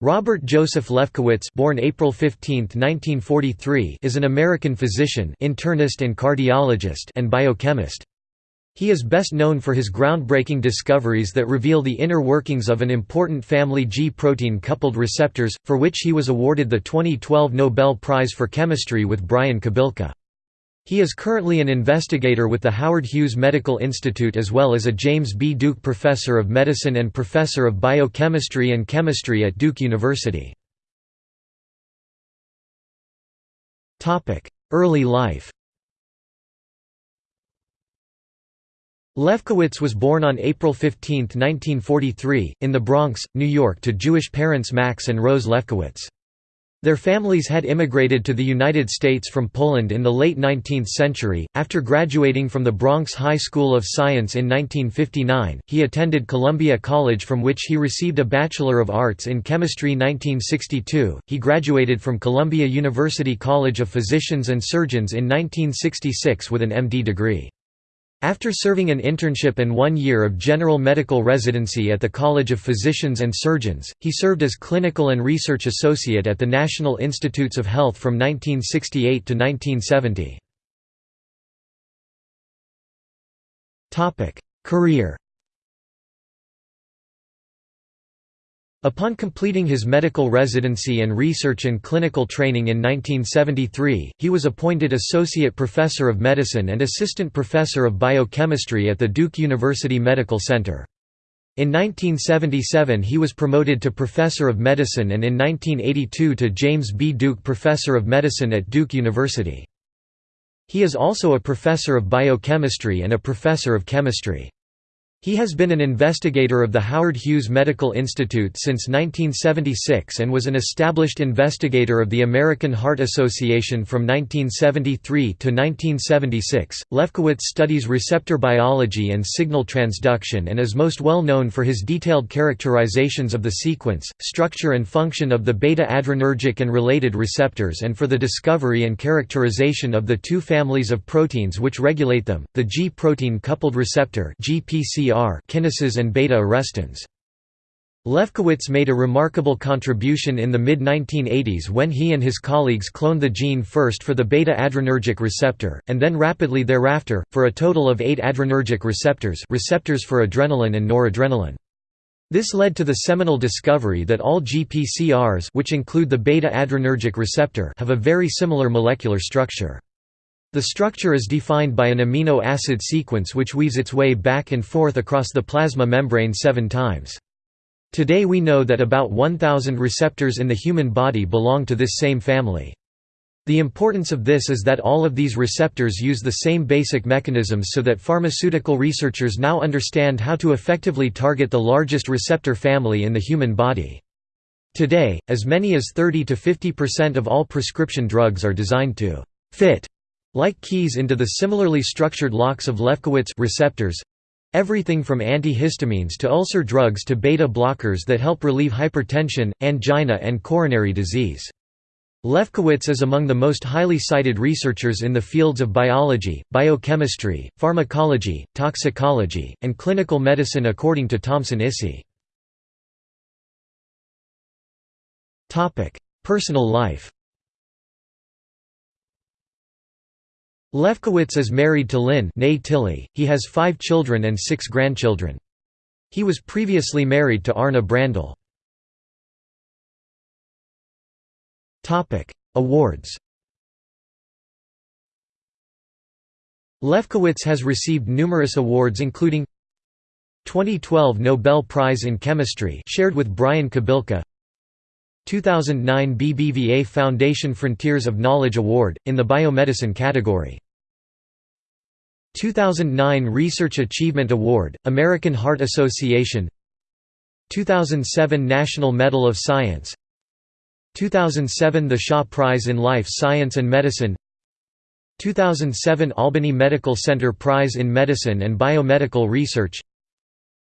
Robert Joseph Lefkowitz born April 15, 1943, is an American physician internist and, cardiologist and biochemist. He is best known for his groundbreaking discoveries that reveal the inner workings of an important family G protein coupled receptors, for which he was awarded the 2012 Nobel Prize for Chemistry with Brian Kobilka. He is currently an investigator with the Howard Hughes Medical Institute as well as a James B. Duke Professor of Medicine and Professor of Biochemistry and Chemistry at Duke University. Early life Lefkowitz was born on April 15, 1943, in the Bronx, New York to Jewish parents Max and Rose Lefkowitz. Their families had immigrated to the United States from Poland in the late 19th century. After graduating from the Bronx High School of Science in 1959, he attended Columbia College from which he received a Bachelor of Arts in Chemistry 1962. He graduated from Columbia University College of Physicians and Surgeons in 1966 with an MD degree. After serving an internship and one year of general medical residency at the College of Physicians and Surgeons, he served as clinical and research associate at the National Institutes of Health from 1968 to 1970. Career Upon completing his medical residency and research and clinical training in 1973, he was appointed Associate Professor of Medicine and Assistant Professor of Biochemistry at the Duke University Medical Center. In 1977 he was promoted to Professor of Medicine and in 1982 to James B. Duke Professor of Medicine at Duke University. He is also a Professor of Biochemistry and a Professor of Chemistry. He has been an investigator of the Howard Hughes Medical Institute since 1976 and was an established investigator of the American Heart Association from 1973 to 1976. Lefkowitz studies receptor biology and signal transduction and is most well known for his detailed characterizations of the sequence, structure, and function of the beta adrenergic and related receptors and for the discovery and characterization of the two families of proteins which regulate them, the G protein coupled receptor (GPC kinases and beta-arrestins. Lefkowitz made a remarkable contribution in the mid-1980s when he and his colleagues cloned the gene first for the beta-adrenergic receptor, and then rapidly thereafter, for a total of eight adrenergic receptors receptors for adrenaline and noradrenaline. This led to the seminal discovery that all GPCRs which include the beta-adrenergic receptor have a very similar molecular structure. The structure is defined by an amino acid sequence which weaves its way back and forth across the plasma membrane seven times. Today we know that about 1,000 receptors in the human body belong to this same family. The importance of this is that all of these receptors use the same basic mechanisms so that pharmaceutical researchers now understand how to effectively target the largest receptor family in the human body. Today, as many as 30 to 50% of all prescription drugs are designed to fit like keys into the similarly structured locks of Lefkowitz receptors everything from antihistamines to ulcer drugs to beta blockers that help relieve hypertension, angina, and coronary disease. Lefkowitz is among the most highly cited researchers in the fields of biology, biochemistry, pharmacology, toxicology, and clinical medicine according to Thomson ISI. Personal life Lefkowitz is married to Lynn Tilly. he has five children and six grandchildren. He was previously married to Arna Brandl. Awards Lefkowitz has received numerous awards including 2012 Nobel Prize in Chemistry shared with Brian Kobilka 2009 BBVA Foundation Frontiers of Knowledge Award, in the Biomedicine category. 2009 Research Achievement Award, American Heart Association. 2007 National Medal of Science. 2007 The Shaw Prize in Life Science and Medicine. 2007 Albany Medical Center Prize in Medicine and Biomedical Research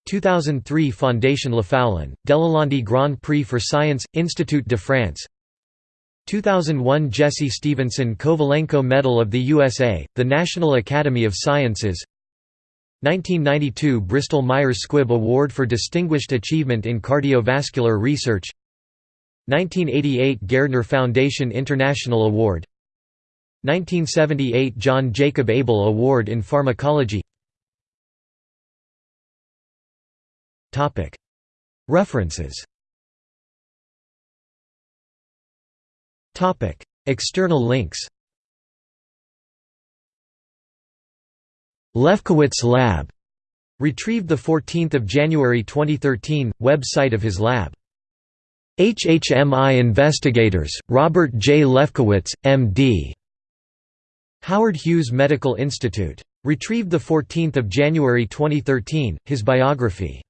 2003 Fondation Lefoulon, Delalande Grand Prix for Science, Institut de France. 2001 Jesse Stevenson Kovalenko Medal of the USA, the National Academy of Sciences. 1992 Bristol Myers Squibb Award for Distinguished Achievement in Cardiovascular Research. 1988 Gairdner Foundation International Award. 1978 John Jacob Abel Award in Pharmacology References External links Lefkowitz Lab Retrieved 14 January 2013, website of his lab. HHMI Investigators, Robert J. Lefkowitz, M.D. Howard Hughes Medical Institute. Retrieved 14 January 2013, his biography.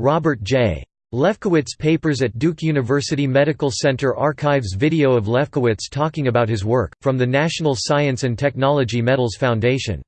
Robert J. Lefkowitz Papers at Duke University Medical Center Archives Video of Lefkowitz talking about his work, from the National Science and Technology Medals Foundation